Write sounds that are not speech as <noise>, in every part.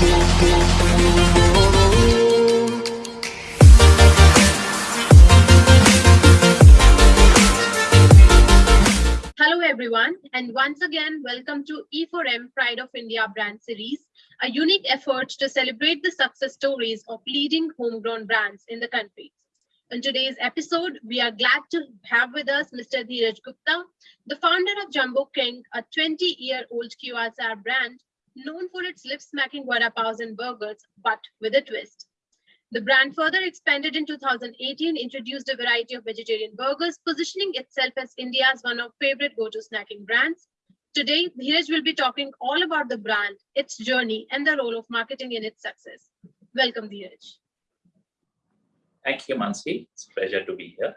Hello everyone, and once again, welcome to E4M Pride of India brand series, a unique effort to celebrate the success stories of leading homegrown brands in the country. In today's episode, we are glad to have with us Mr. Dheeraj Gupta, the founder of Jumbo King, a 20-year-old QSR brand known for its lip-smacking vada paos and burgers, but with a twist. The brand further expanded in 2018, introduced a variety of vegetarian burgers, positioning itself as India's one of favorite go-to snacking brands. Today, Dheeraj will be talking all about the brand, its journey, and the role of marketing in its success. Welcome, Dheeraj. Thank you, Mansi. It's a pleasure to be here.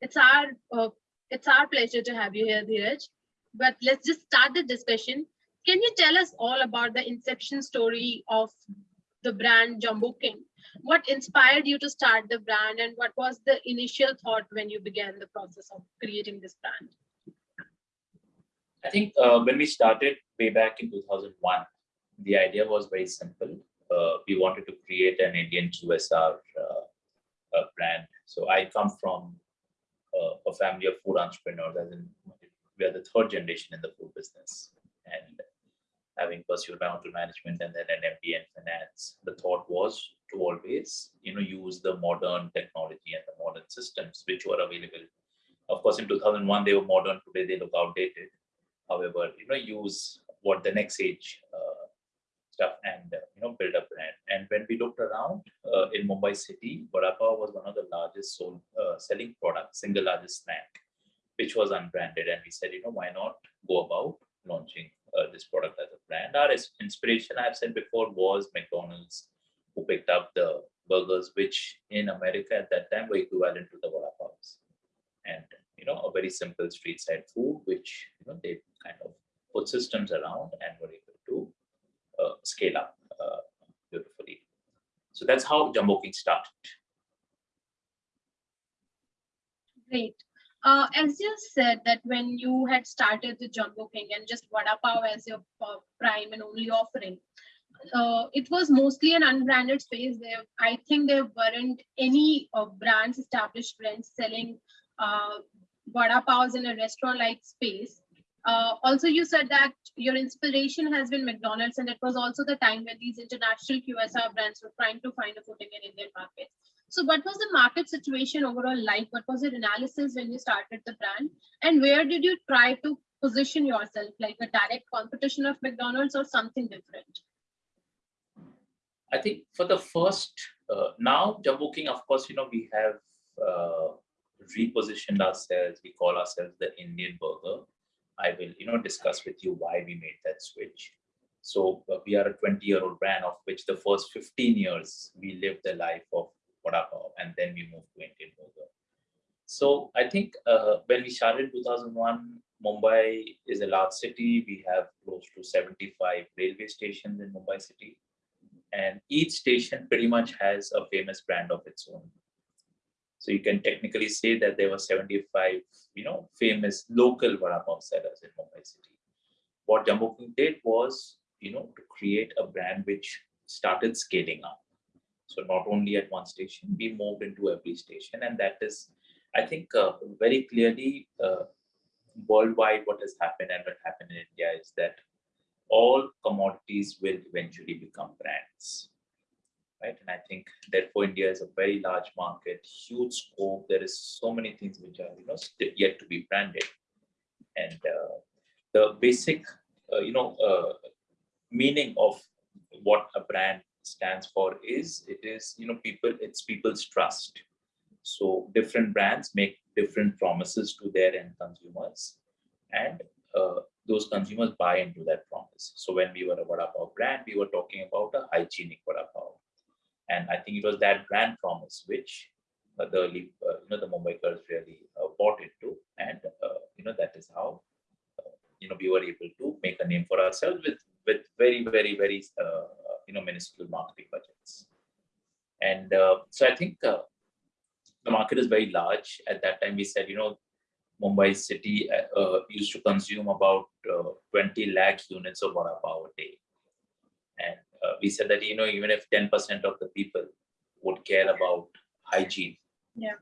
It's our uh, it's our pleasure to have you here, Dheeraj. But let's just start the discussion. Can you tell us all about the inception story of the brand Jumbo King? What inspired you to start the brand and what was the initial thought when you began the process of creating this brand? I think uh, when we started way back in 2001, the idea was very simple. Uh, we wanted to create an Indian QSR uh, uh, brand. So I come from uh, a family of food entrepreneurs, as in we are the third generation in the food business. And having pursued hotel management and then an MBA in finance, the thought was to always, you know, use the modern technology and the modern systems which were available. Of course, in 2001 they were modern. Today they look outdated. However, you know, use what the next age uh, stuff and uh, you know build a brand. And when we looked around uh, in Mumbai city, vada was one of the largest sold uh, selling products, single largest snack, which was unbranded. And we said, you know, why not go about launching uh, this product as a brand. Our inspiration, I've said before, was McDonald's, who picked up the burgers, which in America at that time were equivalent to the vada pavs. And, you know, a very simple street side food, which, you know, they kind of put systems around and were able to uh, scale up uh, beautifully. So that's how Jumbo King started. Great. Uh, as you said that when you had started the Jumbo King and just Vada Pav as your uh, prime and only offering, uh, it was mostly an unbranded space. There, I think there weren't any uh, brands, established brands selling uh, Vada Pavs in a restaurant-like space. Uh, also, you said that your inspiration has been McDonald's, and it was also the time when these international QSR brands were trying to find a footing in Indian market. So what was the market situation overall like? What was your analysis when you started the brand? And where did you try to position yourself, like a direct competition of McDonald's or something different? I think for the first, uh, now Jumbo King, of course, you know, we have uh, repositioned ourselves. We call ourselves the Indian burger. I will, you know, discuss with you why we made that switch. So uh, we are a 20 year old brand of which the first 15 years we lived the life of vada and then we moved to Indian burger. So I think uh, when we started in 2001, Mumbai is a large city. We have close to 75 railway stations in Mumbai city. And each station pretty much has a famous brand of its own. So you can technically say that there were 75, you know, famous local vada pav sellers in Mumbai city. What Jumbo King did was, you know, to create a brand which started scaling up. So not only at one station, we moved into every station. And that is, I think, uh, very clearly uh, worldwide what has happened and what happened in India is that all commodities will eventually become brands. Right. And I think therefore India is a very large market, huge scope. There is so many things which are you know yet to be branded. And uh, the basic, uh, you know, uh, meaning of what a brand stands for is it is you know people it's people's trust. So different brands make different promises to their end consumers and uh, those consumers buy into that promise. So when we were a vada pav brand we were talking about a hygienic vada pav. And i think it was that brand promise which uh, the uh, you know the Mumbaikars really uh, bought into and uh, you know that is how uh, you know we were able to make a name for ourselves with with very very very you know, minuscule marketing budgets. And uh, so I think uh, the market is very large. At that time, we said, you know, Mumbai city uh, uh used to consume about uh, 20 lakh units of vada pav a day. And we said that you know even if 10% of the people would care about hygiene Yeah.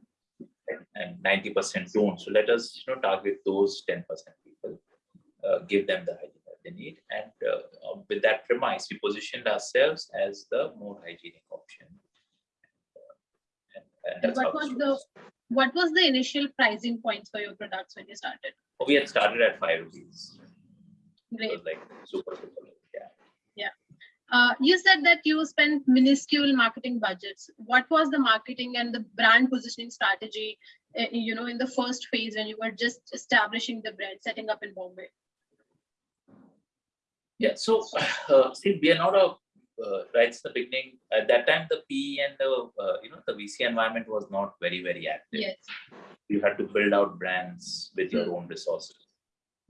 and 90% don't so let us you know target those 10% people uh, give them the hygiene they need and uh, uh, with that premise we positioned ourselves as the more hygienic option Uh, and, and And what was the what was the initial pricing points for your products when you started? we had started at five rupees it Great. was like super super low, yeah Uh, you said that you spent minuscule marketing budgets. What was the marketing and the brand positioning strategy, uh, you know, in the first phase when you were just establishing the brand, setting up in Bombay? Yeah, so <sighs> uh, see, we are not a uh, right at the beginning. At that time, the PE and the uh, you know the VC environment was not very very active. Yes. You had to build out brands with your own resources.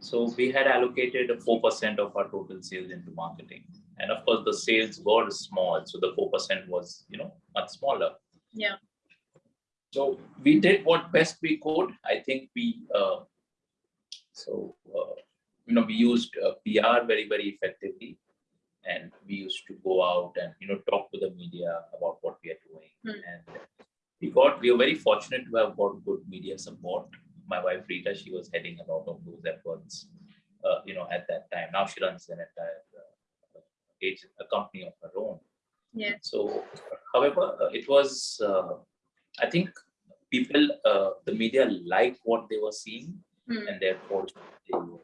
So we had allocated four percent of our total sales into marketing, and of course the sales were small, so the four percent was you know much smaller. Yeah. So we did what best we could. I think we uh, so uh, you know we used uh, PR very very effectively, and we used to go out and you know talk to the media about what we are doing, Hmm. and we got we were very fortunate to have got good media support. My wife Rita, she was heading a lot of those efforts, uh, you know, at that time. Now she runs an entire uh, agent, a company of her own. yeah So, however, uh, it was, uh, I think people, uh, the media liked what they were seeing Hmm. and therefore they were,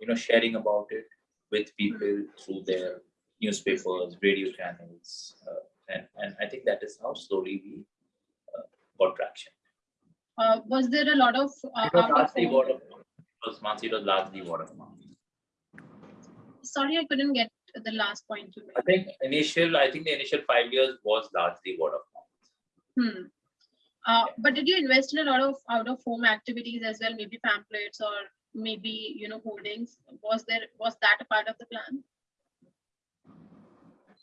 you know, sharing about it with people through their newspapers, radio channels. Uh, and, and I think that is how slowly we uh, got traction. Uh, was there a lot of uh, It was out of largely word of mouth. It was, Mansi, it was largely word of mouth. Sorry, I couldn't get the last point you I think initial, I think the initial five years was largely word of mouth. Hmm. Uh, but did you invest in a lot of out of home activities as well, maybe pamphlets or maybe you know holdings? Was there was that a part of the plan?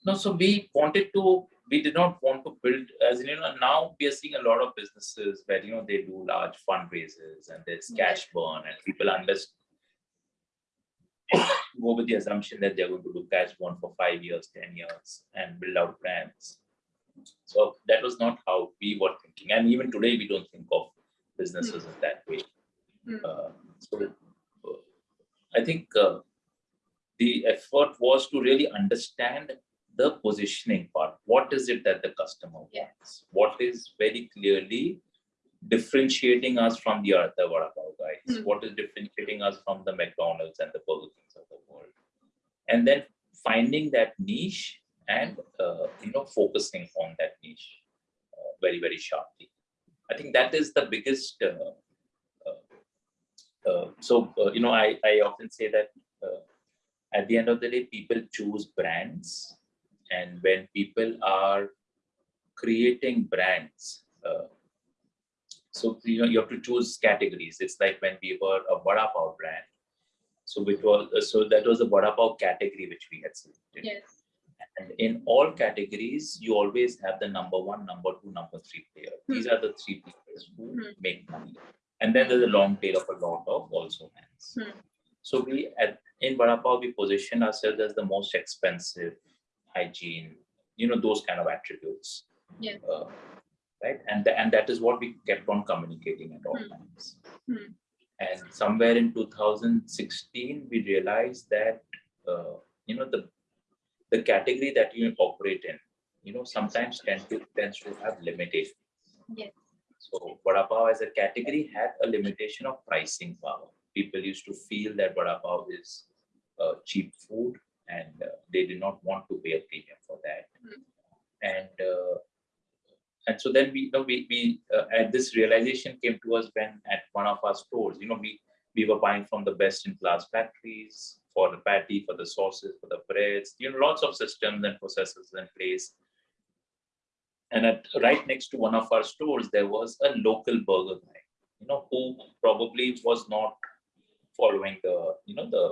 No, so we wanted to, we did not want to build, as in, you know, now we are seeing a lot of businesses where, you know, they do large fundraisers and there's Yeah. cash burn and people understand. Go with the assumption that they're going to do cash burn for five years, 10 years and build out brands. So that was not how we were thinking. And even today, we don't think of businesses in that way. Hmm. Uh, so I think uh, the effort was to really understand the positioning part. What is it that the customer Yeah. wants? What is very clearly differentiating us from the other Vada Pav guys? Hmm. What is differentiating us from the McDonald's and the Burger Kings of the world? And then finding that niche and uh, you know focusing on that niche uh, very very sharply. I think that is the biggest. Uh, so uh, you know, I I often say that uh, at the end of the day, people choose brands, and when people are creating brands, uh, so you know you have to choose categories. It's like when we were a vada pav brand, so which was uh, so that was a vada pav category which we had selected. Yes. And in all categories, you always have the number one, number two, number three player. These are the three players who Hmm. make money. And then there's a long tail of a lot of also hands. Hmm. So we at in Vada Pav, we position ourselves as the most expensive hygiene, you know, those kind of attributes. Yes. Uh, right. And, and that is what we kept on communicating at all Hmm. times. Hmm. And somewhere in 2016, we realized that, uh, you know, the the category that you operate in, you know, sometimes tend to, tends to have limitations. Yes. So Vada Pav as a category had a limitation of pricing power. People used to feel that Vada Pav is uh, cheap food and uh, they did not want to pay a premium for that. Mm. And uh, and so then we, you know, we, we uh, and this realization came to us when at one of our stores, you know, we, we were buying from the best in class factories for the patty, for the sauces, for the breads, you know, lots of systems and processes in place. And at right next to one of our stores, there was a local burger guy, you know, who probably was not following the, you know, the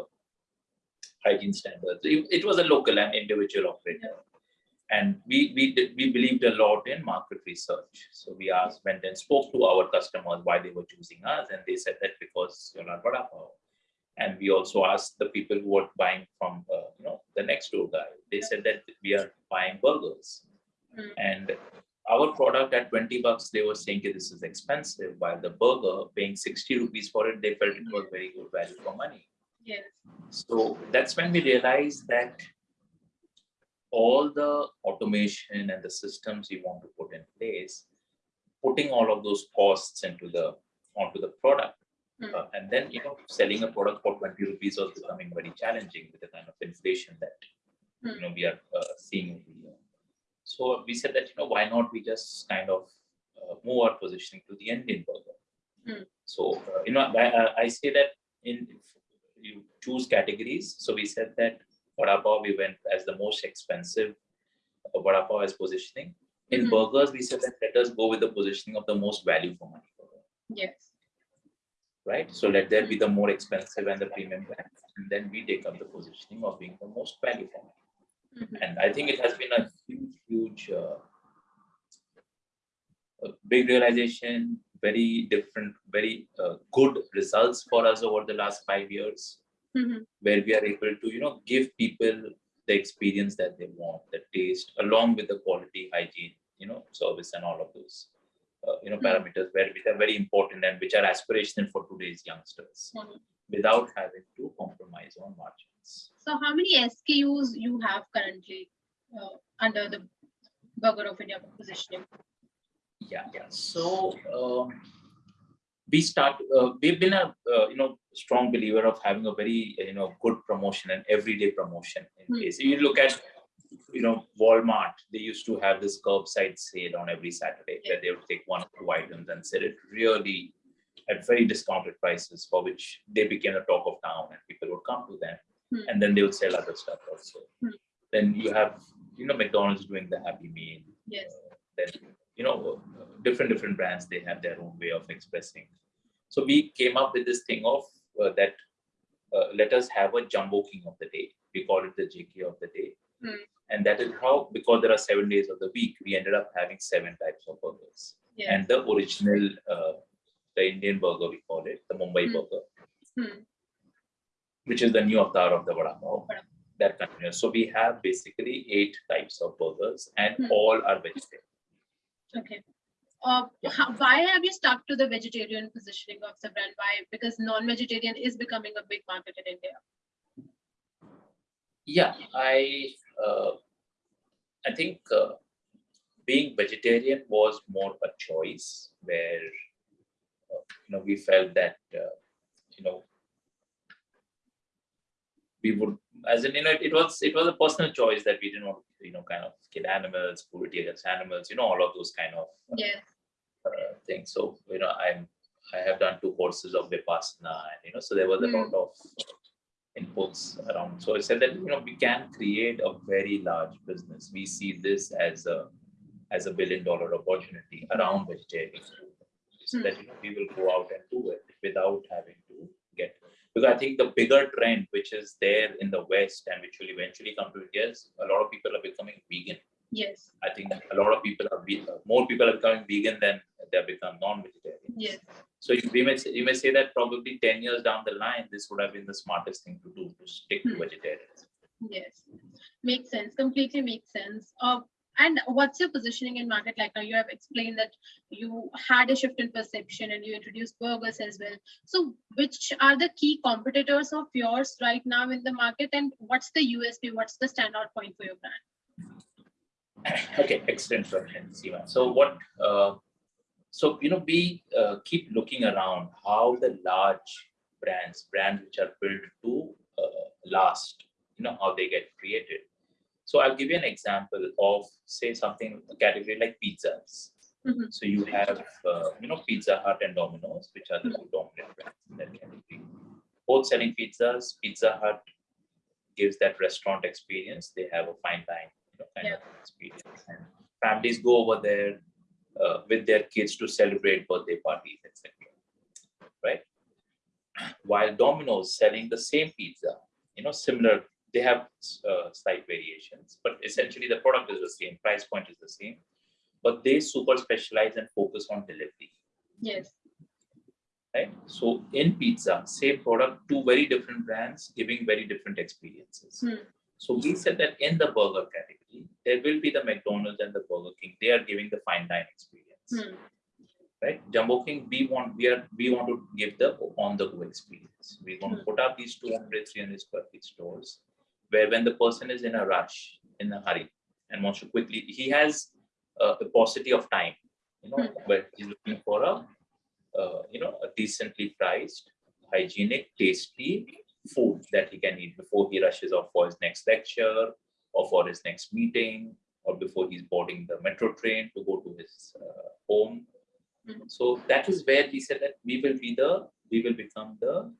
hygiene standards. It, it was a local and individual operator. And we we did, we believed a lot in market research. So we asked, went and spoke to our customers why they were choosing us, and they said that because you're not Vada. And we also asked the people who were buying from, uh, you know, the next door guy. They said that we are buying burgers, Mm. and our product at 20 bucks, they were saying "Okay, this is expensive. While the burger, paying 60 rupees for it, they felt it was very good value for money. Yes. So that's when we realized that all the automation and the systems we want to put in place, putting all of those costs into the onto the product, Hmm. uh, and then you know selling a product for 20 rupees was becoming very challenging with the kind of inflation that Hmm. you know we are uh, seeing every year. So we said that you know why not we just kind of uh, move our positioning to the Indian burger. Hmm. So uh, you know I, I- say that in you choose categories. So we said that vada pav we went as the most expensive uh, vada pav as positioning. In Mhm. burgers, we said that let us go with the positioning of the most value for money burger, Yes. right? So let there be the more expensive and the premium brand, and then we take up the positioning of being the most value for money. Mhm. And I think it has been a huge, huge, uh, a big realization, very different, very uh, good results for us over the last five years Mhm. where we are able to you know give people the experience that they want the taste along with the quality hygiene you know service and all of those uh, you know Hmm. parameters where which are very important and which are aspirational for today's youngsters Mhm. without having to compromise on margins So how many SKUs you have currently uh, under the Burger of India positioning? yeah yeah so um, we start uh, we've been a uh, you know strong believer of having a very uh, you know good promotion and everyday promotion in Hmm. case you look at you know walmart they used to have this curbside sale on every saturday where they would take one or two items and sell it really at very discounted prices for which they became the talk of town and people would come to them Hmm. and then they would sell other stuff also Hmm. then you have you know mcdonald's doing the happy meal Yes. then you know different different brands they have their own way of expressing so we came up with this thing of uh, that uh, let us have a jumbo king of the day we call it the jk of the day Hmm. and that is how because there are seven days of the week we ended up having seven types of burgers Yes. and the original uh, the indian burger we call it the mumbai Hmm. burger Hmm. Which is the new avatar of the vada pav that continues so we have basically eight types of burgers and Hmm. all are vegetarian Okay. Uh, how, why have you stuck to the vegetarian positioning of the brand? Why? Because non-vegetarian is becoming a big market in India. Yeah, I uh, I think uh, being vegetarian was more a choice where uh, you know we felt that uh, you know we would as in you know it was it was a personal choice that we didn't want to you know kind of kill animals, cruelty against animals, you know all of those kind of Yes. uh, things. So you know, I'm I have done two courses of Vipassana, and you know, so there was a lot of inputs around. So I said that you know we can create a very large business. We see this as a as a billion dollar opportunity around vegetarian food. So Hmm. that you know we will go out and do it without having to because I think the bigger trend which is there in the West and which will eventually come to India is a lot of people are becoming vegan. Yes. I think a lot of people are ve- more people are becoming vegan than they have become non-vegetarian. Yes. So you, we may say, you may say that probably ten years down the line, this would have been the smartest thing to do to stick to Hmm. vegetarians. Yes. Makes sense. Completely makes sense. Uh, and what's your positioning in market like now? You have explained that you had a shift in perception and you introduced burgers as well. So which are the key competitors of yours right now in the market and what's the USP? What's the standout point for your brand? <coughs> okay, excellent question, Seema. So what? Uh, so you know, we uh, keep looking around how the large brands, brands which are built to uh, last, you know, how they get created. So I'll give you an example of say something a category like pizzas. Mhm. So you have uh, you know Pizza Hut and Domino's, which are the two dominant brands in that category. Both selling pizzas. Pizza Hut gives that restaurant experience. They have a fine dine you know, kind Yeah. of experience, and families go over there uh, with their kids to celebrate birthday parties, etc. Right? While Domino's selling the same pizza, you know, similar, they have uh, slight variations, but essentially the product is the same, price point is the same, but they super specialize and focus on delivery. Yes. right? So in pizza, same product, two very different brands giving very different experiences. Hmm. So we said that in the burger category, there will be the McDonald's and the Burger King. They are giving the fine dine experience, Hmm. right? Jumbo King, we want we are we want to give the on the go experience. We want to Hmm. put up these 200, 300 square feet stores where when the person is in a rush, in a hurry, and wants to quickly, he has uh, a paucity of time, you know, but he's looking for a uh, you know, a decently priced, hygienic, tasty food that he can eat before he rushes off for his next lecture or for his next meeting or before he's boarding the metro train to go to his uh, home. Mhm. So that is where he said that we will be the, we will become the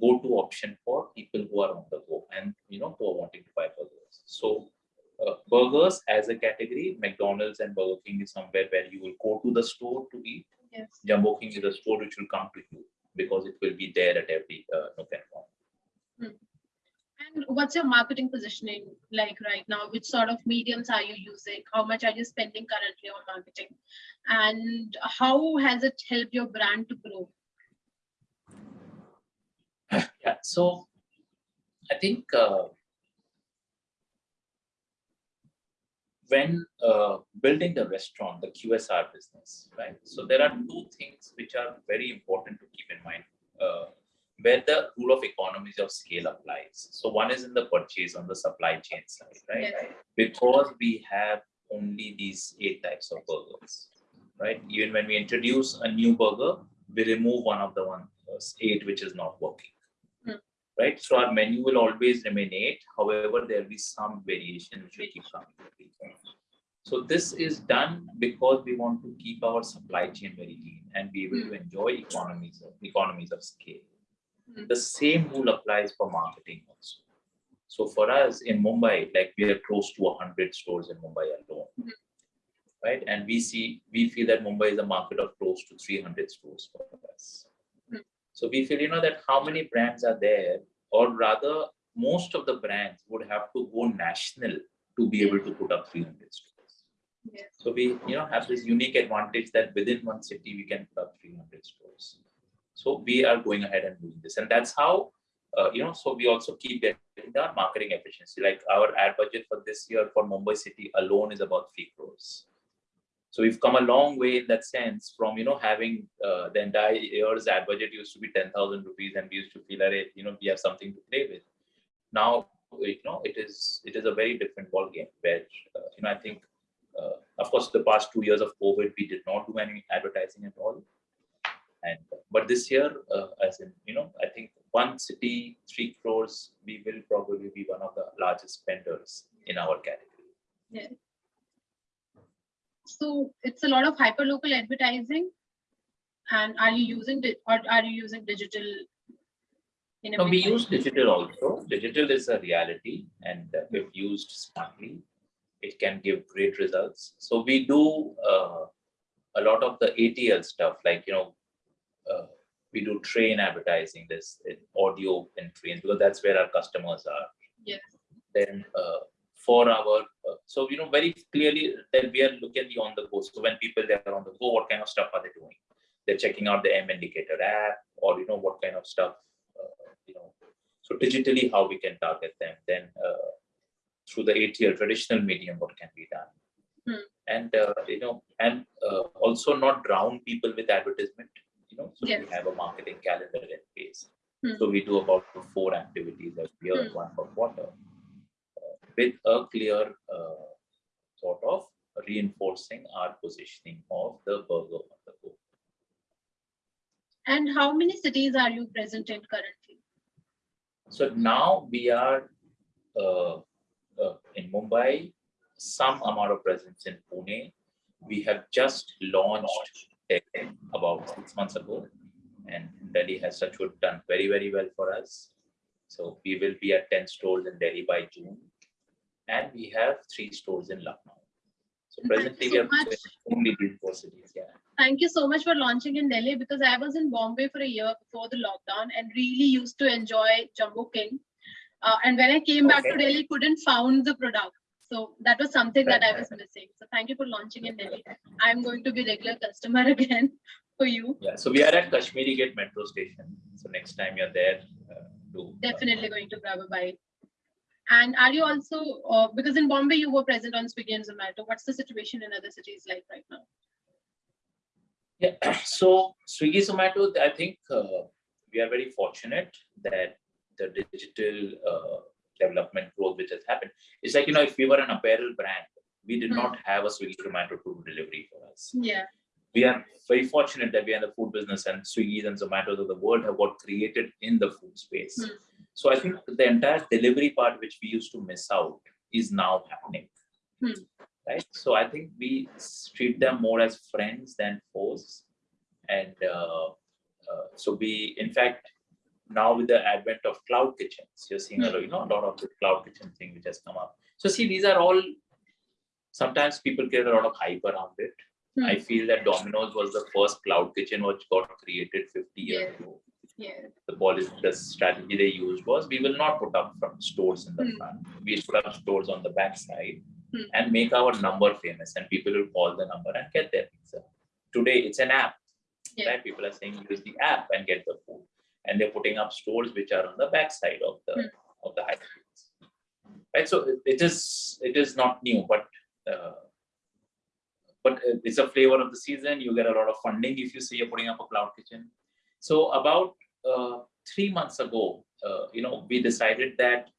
go-to option for people who are on the go and, you know, who are wanting to buy burgers. So uh, burgers as a category, McDonald's and Burger King is somewhere where you will go to the store to eat Yes. Jumbo King is a store which will come to you because it will be there at every uh, nook and corner. And what's your marketing positioning like right now? Which sort of mediums are you using? How much are you spending currently on marketing? And how has it helped your brand to grow? Yeah, so I think uh, when uh, building the restaurant, the QSR business, right? So there are two things which are very important to keep in mind. Uh, where the rule of economies of scale applies. So one is in the purchase on the supply chain side, right? Yes. because we have only these eight types of burgers, right? Even when we introduce a new burger, we remove one of the one uh, eight which is not working. Right? So our menu will always remain eight. However, there will be some variation which will keep coming. So this is done because we want to keep our supply chain very lean and be able to enjoy economies of economies of scale. Hmm. The same rule applies for marketing also. So for us in Mumbai, like we are close to 100 stores in Mumbai alone, Mhm. right? And we see, we feel that Mumbai is a market of close to 300 stores for us. Mhm. So we feel, you know, that how many brands are there, or rather, most of the brands would have to go national to be able to put up 300 stores. Yes. So we, you know, have this unique advantage that within one city we can put up 300 stores. So we are going ahead and doing this, and that's how, uh, you know. So we also keep getting our marketing efficiency. Like our ad budget for this year for Mumbai city alone is about three crores. So we've come a long way in that sense from you know having uh, the entire year's ad budget used to be ten thousand rupees, and we used to feel that you know we have something to play with. Now you know it is it is a very different ball game where uh, you know I think uh, of course the past two years of covid we did not do any advertising at all. And but this year uh, as in you know i think one city three crores we will probably be one of the largest spenders in our category So it's a lot of hyperlocal advertising. And are you using or are you using digital? in a no, we use digital also digital is a reality and uh, if used smartly it can give great results so we do uh, a lot of the atl stuff like you know uh, we do train advertising this in audio in trains because that's where our customers are Yes. then uh, for our uh, so you know very clearly that we are looking at the on the go so when people they are on the go what kind of stuff are they doing they're checking out the m indicator app or you know what kind of stuff uh, you know so digitally how we can target them then uh, through the atl traditional medium what can be done Hmm. and uh, you know and uh, also not drown people with advertisement you know so Yes. we have a marketing calendar in place Hmm. so we do about four activities every year Hmm. one per quarter with a clear uh, sort of reinforcing our positioning of the burger on the go. And how many cities are you present in currently? So now we are uh, uh, in Mumbai, some amount of presence in Pune. We have just launched about six months ago, and Delhi has such done very very well for us. So we will be at ten stores in Delhi by June, and we have three stores in Lucknow. So presently so we have only these four cities. Yeah. Thank you so much for launching in Delhi because I was in Bombay for a year before the lockdown and really used to enjoy Jumbo King. Uh, and when I came back to Delhi, couldn't found the product. So that was something that I was missing. So thank you for launching in Delhi. I'm going to be regular customer <laughs> again for you. Yeah, so we are at Kashmiri Gate Metro Station. So next time you're there, uh, do Definitely going to grab a bite. And are you also, uh, because in Bombay you were present on Swiggy and Zomato, what's the situation in other cities like right now? Yeah, <clears throat> so Swiggy Zomato, I think uh, we are very fortunate that the digital uh, development growth which has happened. It's like, you know, if we were an apparel brand, we did Hmm. not have a Swiggy Zomato food delivery for us. Yeah. We are very fortunate that we are in the food business and Swiggy's and Zomatos of the world have got created in the food space. Hmm. So I think the entire delivery part which we used to miss out is now happening. Hmm. Right. So I think we treat them more as friends than foes. And uh, uh, so we, in fact, now with the advent of cloud kitchens, you're seeing a lot, you know, a lot of the cloud kitchen thing which has come up. So see, these are all, sometimes people get a lot of hype around it. Hmm. I feel that Domino's was the first cloud kitchen which got created 50 years Yeah. ago. Yeah. The policy, the strategy they used was we will not put up from stores in the Hmm. front. We put up stores on the back side Hmm. and make our number famous and people will call the number and get their pizza. Today it's an app, Yeah. right? People are saying use the app and get the food. And they're putting up stores which are on the back side of the Hmm. of the high streets. Right. So it- it is it is not new, but uh, but uh, it's a flavor of the season. You get a lot of funding if you say you're putting up a cloud kitchen. So about uh, three months ago, uh, you know, we decided that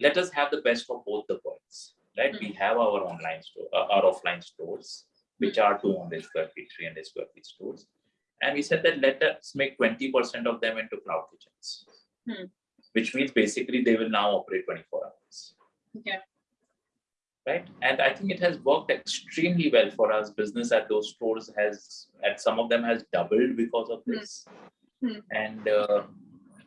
let us have the best of both the worlds. Right? We have our online store, uh, our offline stores, which are 200 square feet, 300 square feet stores, and we said that let us make 20% of them into cloud kitchens, Hmm. which means basically they will now operate 24 hours Okay. right? And I think it has worked extremely well for us. Business at those stores has, at some of them, has doubled because of Hmm. this, Hmm. and uh,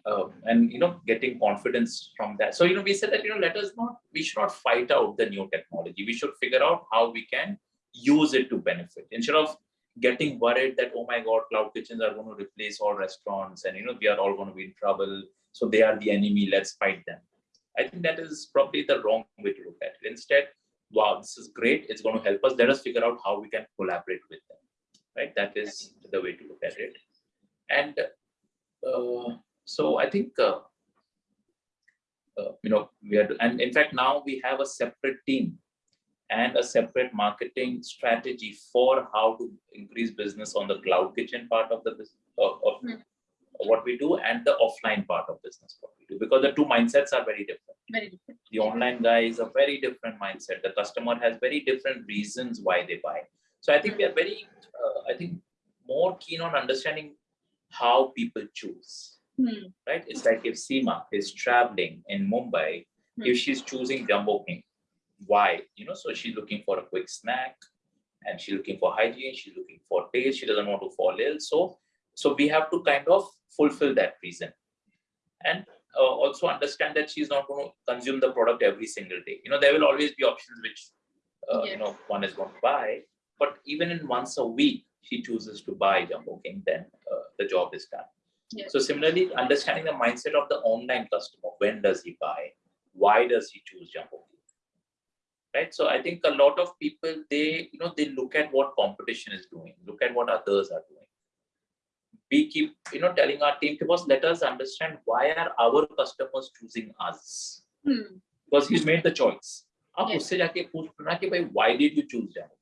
uh, and you know, getting confidence from that. So you know, we said that you know, let us not, we should not fight out the new technology. We should figure out how we can use it to benefit instead of getting worried that oh my god, cloud kitchens are going to replace all restaurants, and you know, we are all going to be in trouble. So they are the enemy. Let's fight them. I think that is probably the wrong way to look at it. Instead, wow, this is great. It's going to help us. Let us figure out how we can collaborate with them. Right? That is the way to look at it. And so I think, uh, uh, you know, we are, and in fact, now we have a separate team and a separate marketing strategy for how to increase business on the cloud kitchen part of the business of, of Hmm. what we do and the offline part of business what we do because the two mindsets are very different Very different. the online guy is a very different mindset. The customer has very different reasons why they buy. So I think we are very, uh, I think, more keen on understanding how people choose. Hmm. Right? It's like if Seema is traveling in Mumbai, Hmm. if she's choosing Jumbo King, why? You know, so she's looking for a quick snack, and she's looking for hygiene. She's looking for taste. She doesn't want to fall ill. So, so we have to kind of fulfill that reason. And uh, also understand that she's not going to consume the product every single day. You know, there will always be options which, uh, you know, one is going to buy. But even in once a week, she chooses to buy Jumbo King, then uh, the job is done. Yes. So similarly, understanding the mindset of the online customer, when does he buy? Why does he choose Jumbo King? Right. So I think a lot of people, they, you know, they look at what competition is doing, look at what others are doing we keep you know telling our team boss let us understand why are our customers choosing us Hmm. because he's made the choice आप Yes. उससे जाके पूछ ना कि भाई why did you choose Jumbo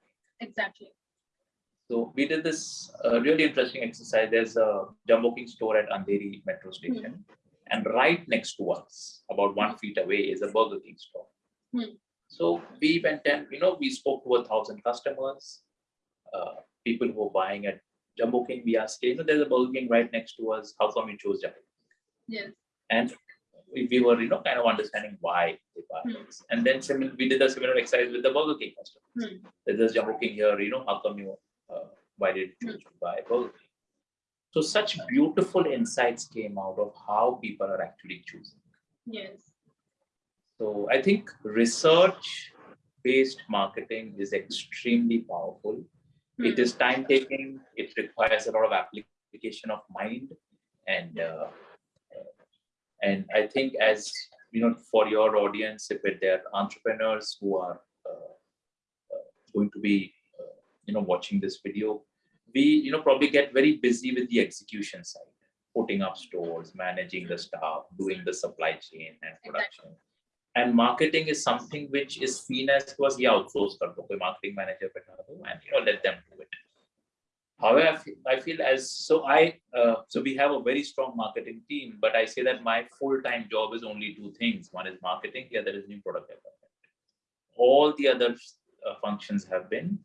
Exactly. so we did this uh, really interesting exercise there's a Jumbo King store at Andheri metro station and right next to us about one feet away is a Burger King store Hmm. so we went and you know we spoke to a thousand customers uh, people who were buying at Jumbo King we asked you know there's a Burger King right next to us how come you chose Jumbo Yes. and we, we were you know kind of understanding why they buy Hmm. this. and then we did a similar exercise with the Burger King customer. Hmm. There's Jumbo King here, you know, how come you why did you choose Burger So such beautiful insights came out of how people are actually choosing. Yes. So I think research based marketing is extremely powerful. It Hmm. is time taking. It requires a lot of application of mind, and uh, uh, and I think as you know, for your audience, if are entrepreneurs who are uh, uh, going to be uh, you know watching this video, we you know probably get very busy with the execution side putting up stores managing the staff doing the supply chain and production. Exactly. and marketing is something which is seen as was yeah outsourced marketing manager and you know let them do it. However i feel, I feel as so i uh, so we have a very strong marketing team but i say that my full-time job is only two things. One is marketing the other is new product development. All the other uh, functions have been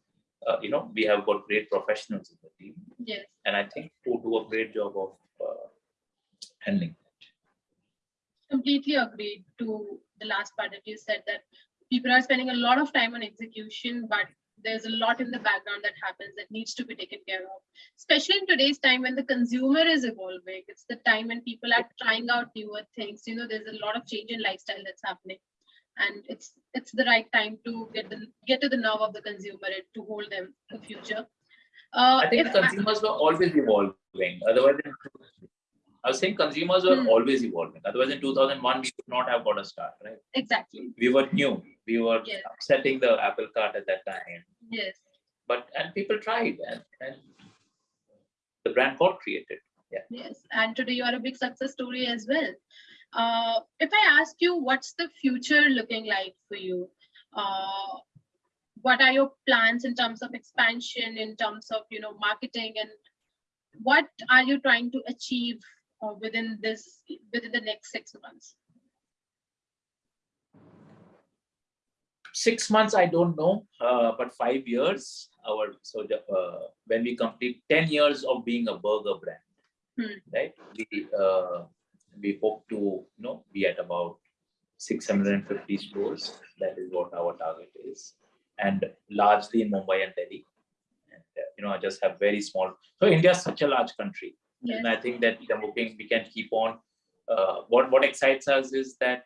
uh, you know, we have got great professionals in the team, Yes. and I think who do a great job of uh, handling that. completely agreed to the last part that you said that people are spending a lot of time on execution, but there's a lot in the background that happens that needs to be taken care of. Especially in today's time when the consumer is evolving, it's the time when people are trying out newer things. You know, there's a lot of change in lifestyle that's happening, and it's it's the right time to get the get to the nerve of the consumer and to hold them for future. Uh, I think consumers were always evolving. Otherwise, I was saying consumers were Hmm. always evolving. Otherwise, in 2001, we could not have got a start, right? exactly, We were new. We were Yes. setting the apple cart at that time. yes. But and people tried, and, and the brand got created. Yes, and today you are a big success story as well. Uh, if I ask you, what's the future looking like for you? Uh, what are your plans in terms of expansion, in terms of you know marketing, and what are you trying to achieve uh, within this within the next six months? Six months, I don't know, uh, but five years. Our so the, uh, when we complete 10 years of being a burger brand, Hmm. right? We uh, we hope to you know be at about 650 stores. That is what our target is, and largely in Mumbai and Delhi. And uh, you know, I just have very small. So India is such a large country, Yes, and I think that the booking we can keep on. Uh, what what excites us is that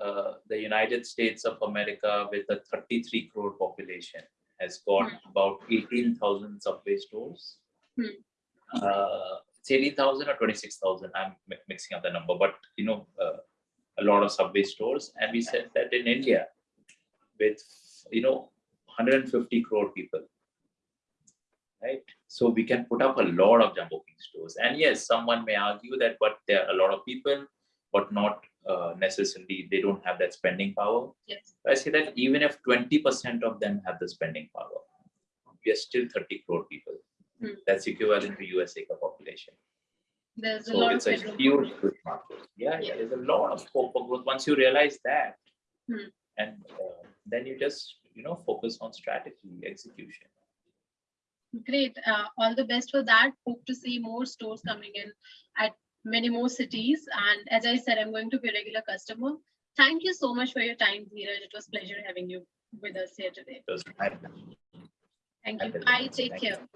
uh, the United States of America, with a 33 crore population, has got Hmm. about 18,000 subway stores. Hmm. Uh, it's 18,000 or 26,000. I'm mixing up the number, but you know, uh, a lot of subway stores. And we said that in India, with you know 150 crore people, right? So we can put up a lot of Jumbo King stores. And yes, someone may argue that, but there are a lot of people, but not uh, necessarily they don't have that spending power. yes, I say that even if 20% of them have the spending power, we are still 30 crore people. Hmm. That's equivalent to US acre population. there's a So lot it's of a huge growth. market. Yeah, yeah, there's a lot of scope for growth. Once you realize that, Hmm. and uh, then you just you know focus on strategy, execution. Great. Uh, all the best for that. Hope to see more stores coming in at many more cities. And as I said, I'm going to be a regular customer. Thank you so much for your time, Dheeraj. It was pleasure having you with us here today. It was my Thank you. Bye. Take Thank you. care.